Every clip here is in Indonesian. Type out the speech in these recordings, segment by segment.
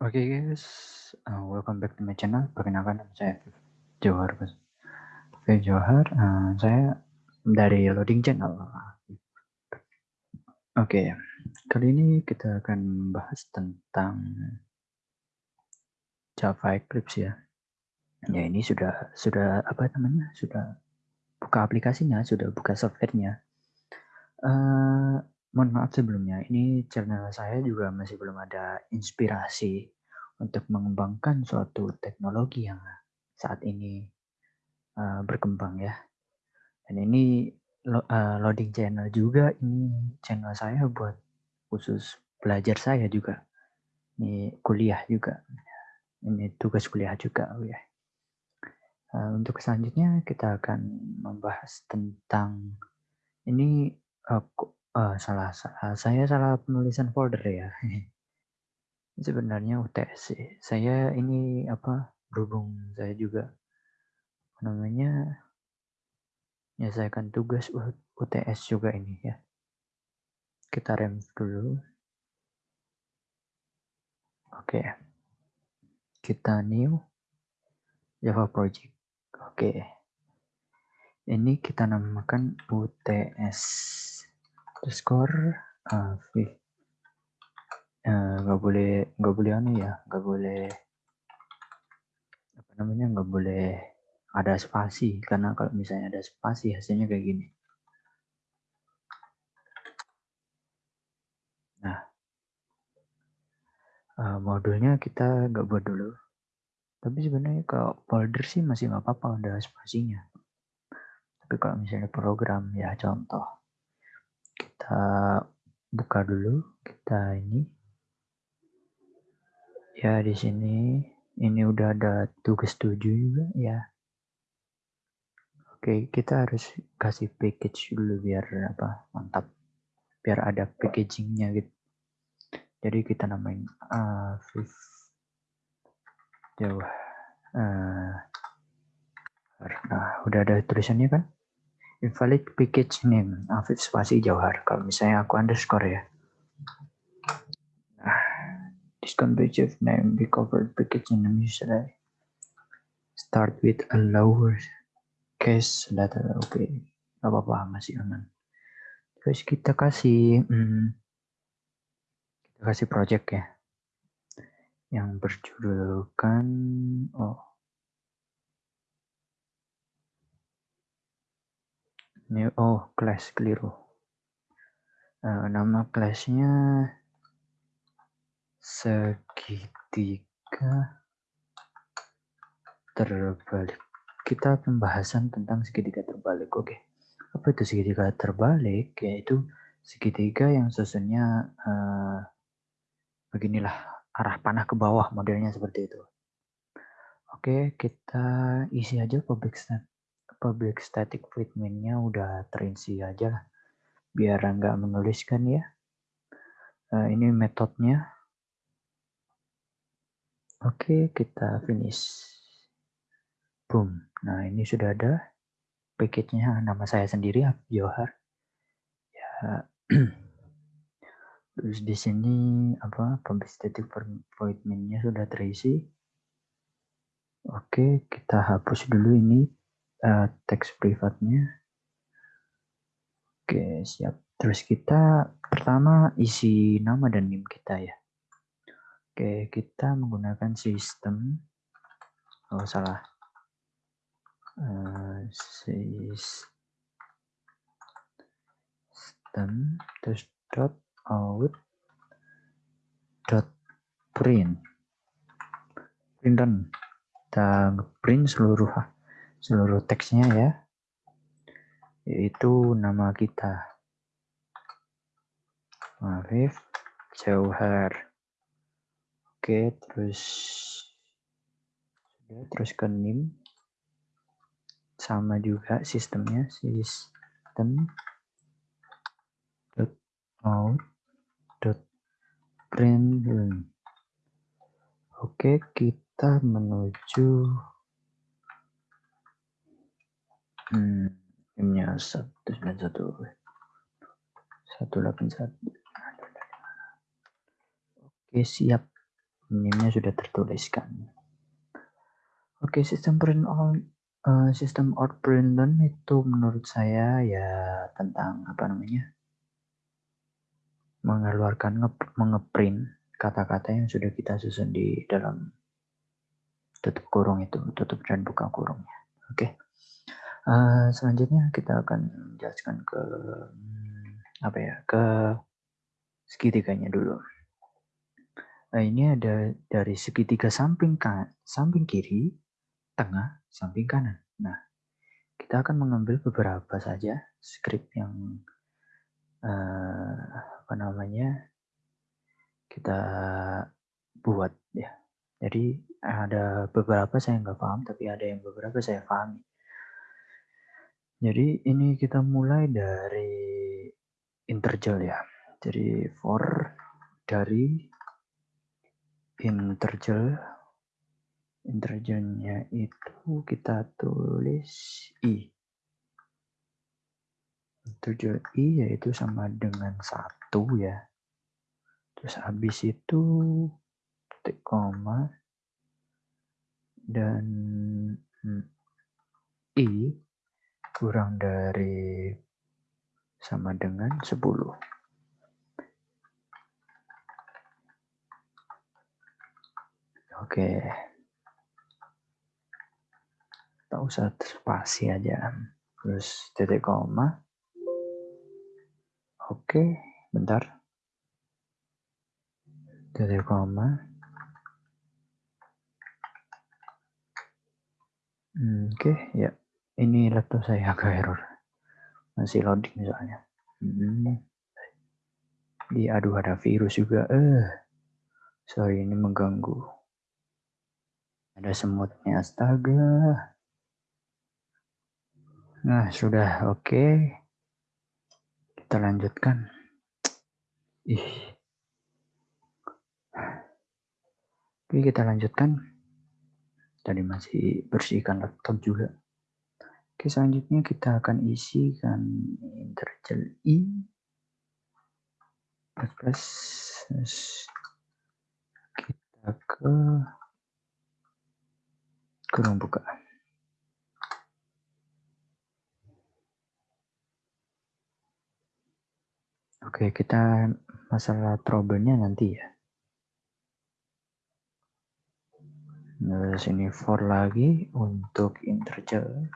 Oke guys, uh, welcome back to my channel. Perkenalkan nama saya Johar. Oke Johar, uh, saya dari Loading Channel. Oke, kali ini kita akan membahas tentang Java Eclipse ya. Ya ini sudah sudah apa namanya? Sudah buka aplikasinya, sudah buka softwarenya. Uh, mohon maaf sebelumnya, ini channel saya juga masih belum ada inspirasi untuk mengembangkan suatu teknologi yang saat ini uh, berkembang ya. Dan ini lo, uh, loading channel juga, ini channel saya buat khusus belajar saya juga. Ini kuliah juga. Ini tugas kuliah juga oh ya. Uh, untuk selanjutnya kita akan membahas tentang ini uh, Uh, salah, salah saya salah penulisan folder ya. Sebenarnya UTS. Saya ini apa berhubung saya juga namanya ya akan tugas UTS juga ini ya. Kita rem dulu. Oke. Kita new Java project. Oke. Ini kita namakan UTS underscore uh, nggak uh, boleh nggak boleh anu ya nggak boleh apa namanya nggak boleh ada spasi. Karena kalau misalnya ada spasi hasilnya kayak gini. Nah uh, modulnya kita nggak buat dulu. Tapi sebenarnya kalau folder sih masih nggak apa-apa ada spasinya. Tapi kalau misalnya program ya contoh kita buka dulu kita ini. Ya di sini ini udah ada tugas tujuh juga ya. Oke kita harus kasih package dulu biar apa mantap. Biar ada packagingnya gitu. Jadi kita namain uh, jauh. Uh, nah udah ada tulisannya kan invalid package name Afif spasi Jauhar kalau misalnya aku underscore ya. Nah, of name be covered package name usually start with a lower case letter oke okay. gak apa-apa masih aman. Terus kita kasih hmm, kita kasih project ya. Yang berjudulkan oh Ini oh class keliru. Uh, nama kelasnya segitiga terbalik. Kita pembahasan tentang segitiga terbalik. Oke. Apa itu segitiga terbalik? Yaitu segitiga yang susunnya uh, beginilah arah panah ke bawah modelnya seperti itu. Oke, kita isi aja public public static void main-nya udah terinci aja lah. Biar nggak menuliskan ya. Uh, ini metodenya. Oke kita finish. Boom. Nah ini sudah ada package-nya. Nama saya sendiri Johar. Ya. Terus di sini apa public static void main-nya sudah terisi. Oke kita hapus dulu ini uh, teks privatnya. Oke, siap. Terus kita pertama isi nama dan NIM kita ya. Oke, kita menggunakan sistem. Oh, salah. Uh, sistem terus dot out dot print print kita print seluruh seluruh teksnya ya yaitu nama kita. Mafif Jauhar. Oke terus sudah terus ke NIM. Sama juga sistemnya sistem. Dot out dot print. Oke kita menuju Hmm, satu sembilan satu satu delapan satu. Oke siap. NIM-nya sudah tertuliskan. Oke, sistem print on uh, sistem out print learn itu menurut saya ya tentang apa namanya? mengeluarkan mengeprint kata-kata yang sudah kita susun di dalam tutup kurung itu, tutup dan buka kurungnya. Oke. Uh, selanjutnya kita akan menjelaskan ke apa ya ke segitiganya dulu. Nah, ini ada dari segitiga samping kan, samping kiri, tengah, samping kanan. Nah, kita akan mengambil beberapa saja script yang uh, apa namanya kita buat ya. Jadi ada beberapa saya nggak paham, tapi ada yang beberapa saya pahami. Jadi ini kita mulai dari interjel ya. Jadi for dari interjel interjelnya itu kita tulis i. Interjel i yaitu sama dengan satu ya. Terus habis itu titik koma dan hmm, i kurang dari sama dengan 10. Oke. Tak usah spasi aja. Terus titik koma. Oke, bentar titik koma oke okay, ya ini laptop saya agak error masih loading soalnya hmm. di aduh ada virus juga eh sorry ini mengganggu ada semutnya astaga nah sudah oke okay. kita lanjutkan ih Oke, kita lanjutkan. Tadi masih bersihkan laptop juga. Oke, selanjutnya kita akan isikan interjel i plus kita ke kurung buka. Oke, kita masalah trouble-nya nanti ya. Nah, sini for lagi untuk interjel.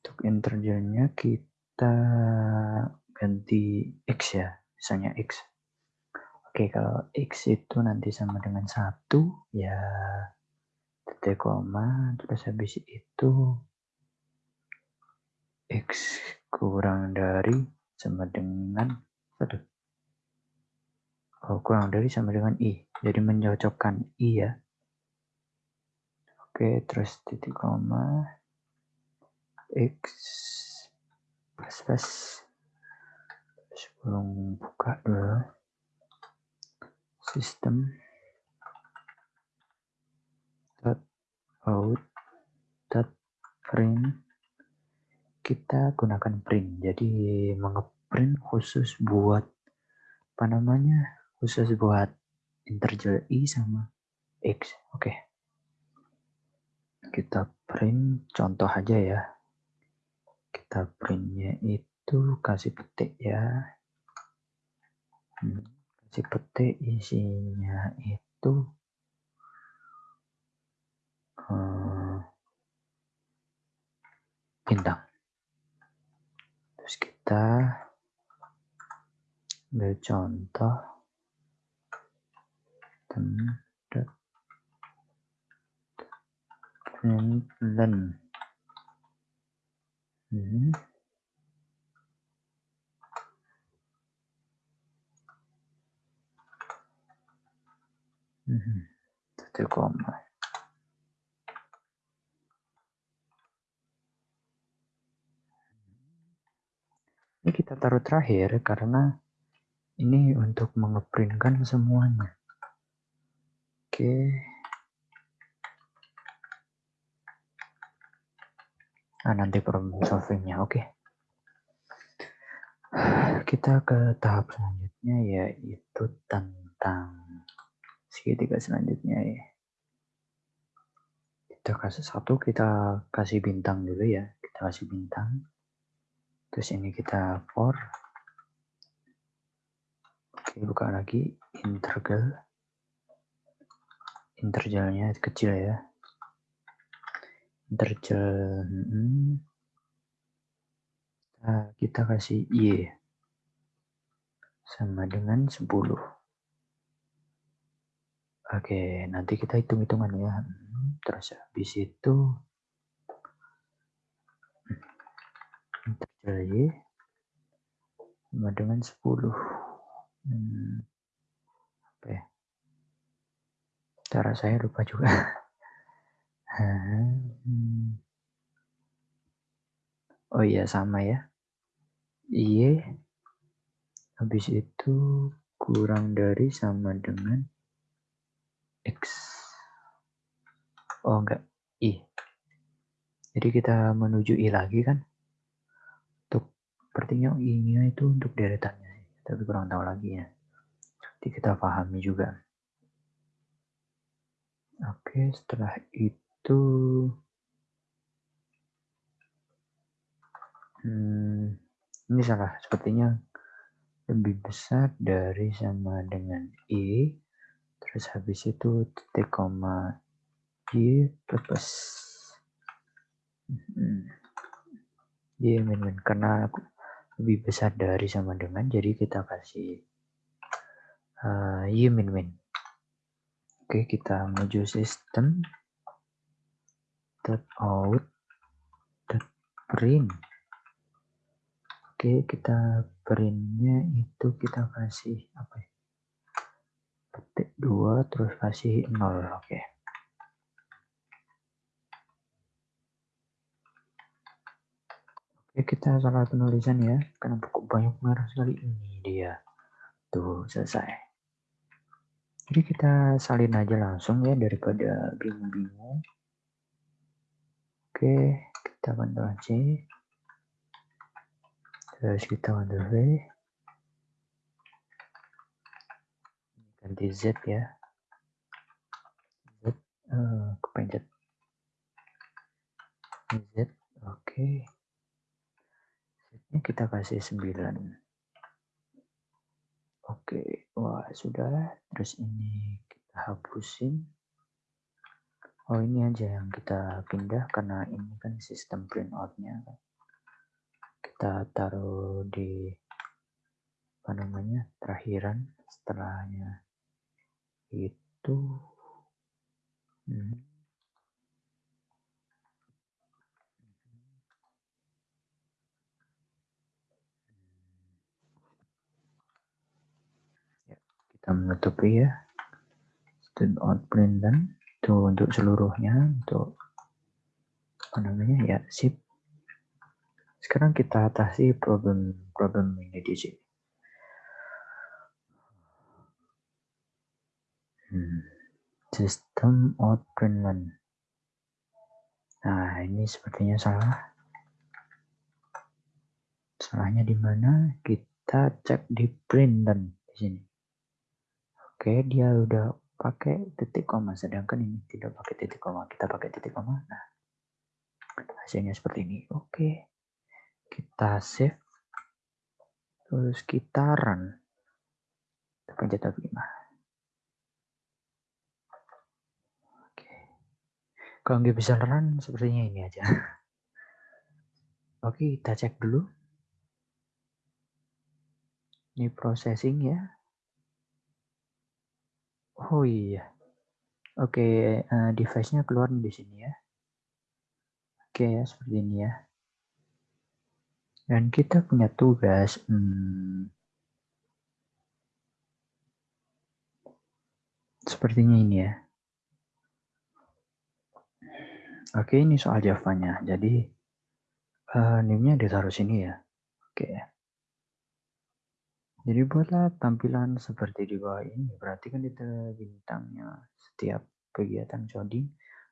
Untuk interjelnya kita ganti x ya, misalnya x. Oke, kalau x itu nanti sama dengan satu ya titik koma, terus habis itu x kurang dari sama dengan satu. Oh, kurang dari sama dengan i. Jadi mencocokkan i ya Oke, terus titik koma X plus plus. Sebelum buka dulu sistem. Dot out dot print. Kita gunakan print. Jadi mengeprint khusus buat apa namanya? Khusus buat interjel i sama x. Oke. Okay kita print contoh aja ya kita printnya itu kasih petik ya. Hmm, kasih petik isinya itu hmm, bintang terus kita ambil contoh. Dan lần Ừ. Từ còn Ini kita taruh terakhir karena ini untuk mengeprintkan semuanya. Oke. Okay. Nah, nanti problem solvingnya. Oke. Okay. Kita ke tahap selanjutnya yaitu tentang segitiga selanjutnya ya kita kasih satu kita kasih bintang dulu ya kita kasih bintang terus ini kita for oke buka lagi integral interjalnya kecil ya hmm, nah, kita kasih y. Sama dengan 10 oke nanti kita hitung-hitungan ya. Hmm, terus habis itu interjal y sama dengan 10 hmm, apa ya? Cara saya lupa juga. hmm. oh iya sama ya. Y habis itu kurang dari sama dengan X. Oh enggak. I. Jadi kita menuju I lagi kan? Untuk sepertinya I nya itu untuk deretannya tapi kurang tahu lagi ya. Jadi kita pahami juga. Oke, setelah itu hmm, ini salah, sepertinya lebih besar dari sama dengan I, terus habis itu titik koma Y plus. Hmm, Y min min karena lebih besar dari sama dengan jadi kita kasih uh, Y min min Oke, kita menuju sistem dot out dot print. Oke, kita printnya itu kita kasih apa ya? Petik dua terus kasih nol. Oke. Oke, kita salah penulisan ya. Kenapa kok banyak merah sekali? Ini dia. Tuh, selesai. Jadi kita salin aja langsung ya daripada bingung-bingung. Oke, kita Ctrl C. Terus kita Ctrl V. Ganti Z ya. Z uh, kepencet. Z, oke. Z-nya kita kasih 9. Oke, wah sudah. Terus ini kita hapusin. Oh ini aja yang kita pindah karena ini kan sistem print outnya. Kita taruh di apa namanya terakhiran setelahnya itu. Hmm. kita menutupi ya student outprint dan itu untuk seluruhnya untuk apa namanya ya sip. Sekarang kita atasi problem problem ini di sini. Hmm. sistem outprint nah ini sepertinya salah. Salahnya di mana? Kita cek di print dan di sini. Oke, dia udah pakai titik koma, sedangkan ini tidak pakai titik koma. Kita pakai titik koma. Nah, hasilnya seperti ini. Oke, kita save. Terus kita run. Pencet F5. Oke. Kalau nggak bisa run, sepertinya ini aja. Oke, kita cek dulu. Ini processing ya. Oh iya. Oke, uh, device-nya keluar di sini ya. Oke ya, seperti ini ya. Dan kita punya tugas, hmm, sepertinya ini ya. Oke, ini soal Java-nya. Jadi, uh, name-nya ditaruh sini ya. Oke. Jadi buatlah tampilan seperti di bawah ini. Perhatikan detail bintangnya. Setiap kegiatan coding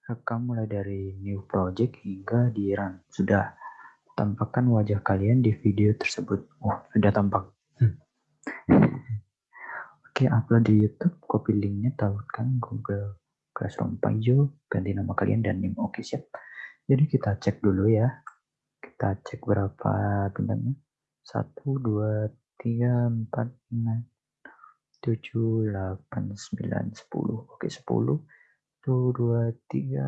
rekam mulai dari new project hingga di run. Sudah tampakkan wajah kalian di video tersebut. Oh, sudah tampak. Hmm. Oke, upload di YouTube, copy linknya, tautkan Google Classroom Paijo, ganti nama kalian dan NIM. Oke, siap. Jadi kita cek dulu ya. Kita cek berapa bintangnya. 1, 2, 3, 4, 5, 7, 8, 9, 10. Oke, 10. 1, 2, 3,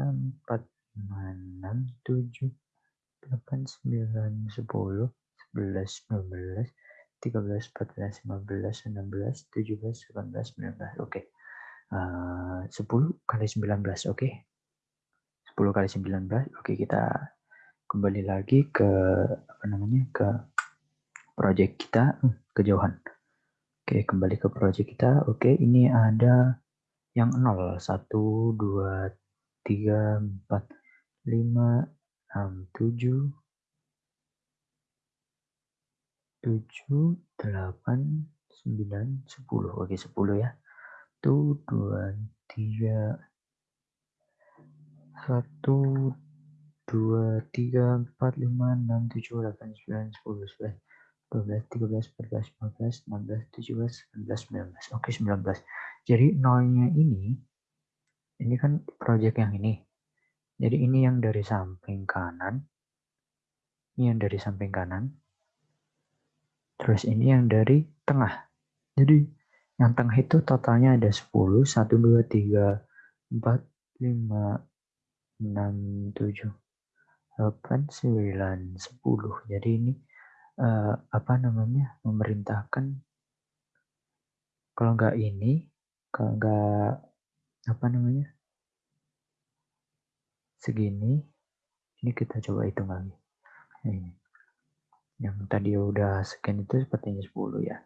4, 5, 6, 7, 8, 9, 10, 11, 12, 13, 14, 15, 16, 17, 18, 19. Oke. Uh, 10 kali 19, oke. Okay. 10 kali 19. Oke, kita kembali lagi ke apa namanya? ke project kita, hmm, kejauhan. Oke, kembali ke project kita. Oke, ini ada yang 0, 1 2 3 4 5 6 7 tujuh, delapan, sembilan, sepuluh. Oke, sepuluh ya. Satu, dua, tiga, satu, dua, tiga, empat, lima, enam, tujuh, delapan, sembilan, sepuluh, sebelas, dua belas, tiga belas, empat belas, lima belas, enam belas, tujuh belas, sembilan belas, sembilan belas. Oke, sembilan belas. Jadi nolnya ini, ini kan project yang ini. Jadi ini yang dari samping kanan, ini yang dari samping kanan, Terus ini yang dari tengah. Jadi yang tengah itu totalnya ada 10, 1, 2, 3, 4, 5, 6, 7, 8, 9, 10. Jadi ini uh, apa namanya memerintahkan kalau nggak ini, kalau nggak apa namanya segini, ini kita coba hitung lagi. Ini. Yang tadi udah scan itu sepertinya 10 ya.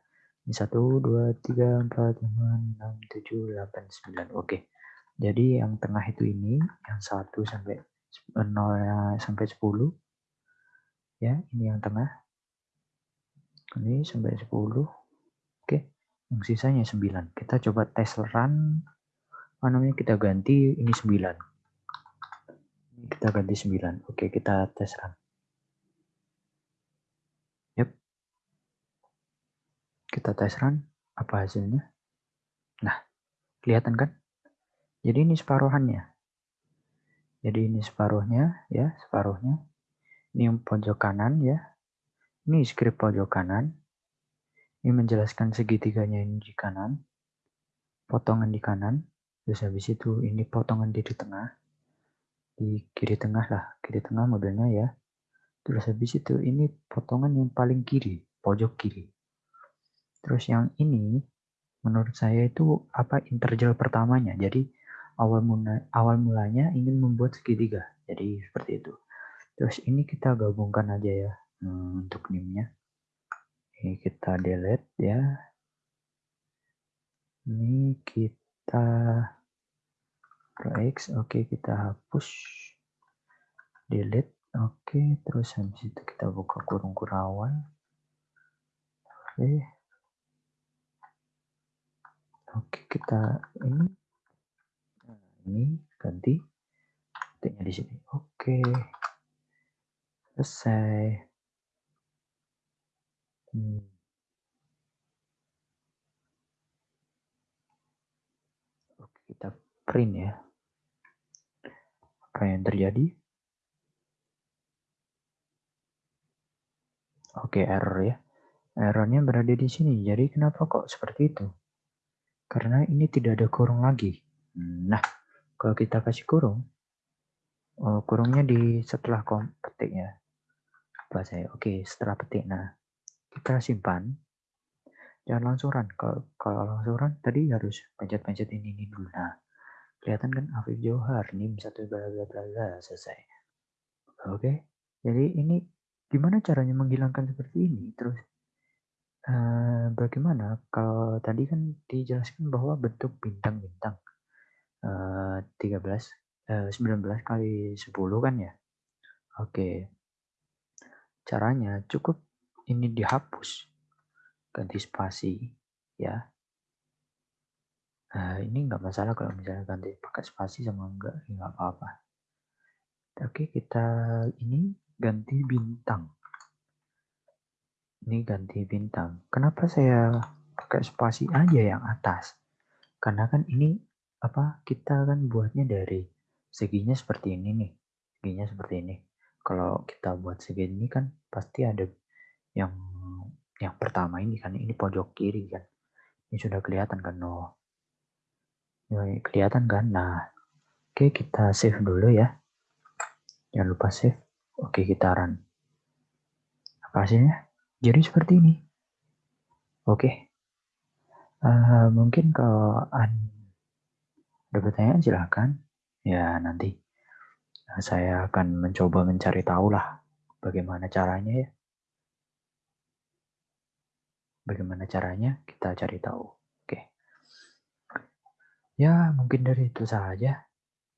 Ini 1, 2, 3, 4, 5, 6, 7, 8, 9. Oke. Jadi yang tengah itu ini, yang 1 sampai 0 sampai 10. Ya, ini yang tengah. Ini sampai 10. Oke. Yang sisanya 9. Kita coba tes run. Apa namanya? Kita ganti ini 9. Kita ganti 9. Oke, kita tes run. Kita tes run, apa hasilnya? Nah, kelihatan kan? Jadi ini separuhannya. Jadi ini separuhnya, ya, separuhnya. Ini yang pojok kanan, ya. Ini script pojok kanan. Ini menjelaskan segitiganya ini di kanan. Potongan di kanan. Terus habis itu ini potongan di tengah. Di kiri tengah lah, kiri tengah modelnya ya. Terus habis itu ini potongan yang paling kiri, pojok kiri. Terus yang ini menurut saya itu apa interjel pertamanya. Jadi awal mula, awal mulanya ingin membuat segitiga. Jadi seperti itu. Terus ini kita gabungkan aja ya hmm, untuk nimnya. Ini kita delete ya. Ini kita X, oke kita hapus, delete, oke, terus habis itu kita buka kurung kurawan, oke. Oke, kita ini nah, ini ganti titiknya di sini. Oke. Selesai. Hmm. Oke, kita print ya. Apa yang terjadi? Oke, error ya. Errornya berada di sini. Jadi kenapa kok seperti itu? Karena ini tidak ada kurung lagi. Nah, kalau kita kasih kurung, oh, kurungnya di setelah kom petiknya. Apa saya? Oke, setelah petik. Nah, kita simpan. Jangan langsung run. Kalau, kalau run, tadi harus pencet-pencet ini, ini dulu. Nah, kelihatan kan Afif Johar, nih satu bla bla bla selesai. Oke, jadi ini gimana caranya menghilangkan seperti ini? Terus Uh, bagaimana kalau tadi kan dijelaskan bahwa bentuk bintang-bintang, uh, 13 uh, 19 kali 10 kan ya? Oke. Caranya cukup ini dihapus, ganti spasi ya. Uh, ini nggak masalah kalau misalnya ganti pakai spasi sama enggak, nggak apa-apa. Oke, kita ini ganti bintang ini ganti bintang. Kenapa saya pakai spasi aja yang atas. Karena kan ini apa kita kan buatnya dari seginya seperti ini nih. Seginya seperti ini. Kalau kita buat segini kan pasti ada yang yang pertama ini kan ini pojok kiri kan. Ini sudah kelihatan kan no. Ya, kelihatan kan. Nah, oke kita save dulu ya. Jangan lupa save. Oke, kita run. Apa hasilnya? Jadi seperti ini. Oke. Uh, mungkin kalau ada pertanyaan silahkan. Ya nanti saya akan mencoba mencari tahu lah bagaimana caranya ya. Bagaimana caranya kita cari tahu. Oke. Ya mungkin dari itu saja.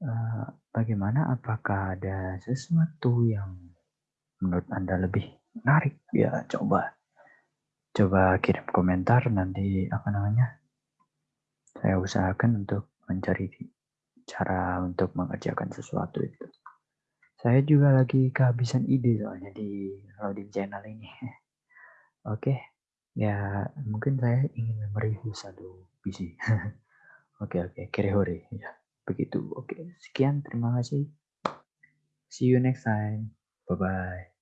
Uh, bagaimana? Apakah ada sesuatu yang menurut anda lebih menarik? Ya coba coba kirim komentar nanti apa namanya saya usahakan untuk mencari cara untuk mengerjakan sesuatu itu saya juga lagi kehabisan ide soalnya di loading channel ini oke okay. Ya mungkin saya ingin mereview satu PC. Oke oke. Kere hore. Ya begitu. Oke sekian. Terima kasih. See you next time. Bye bye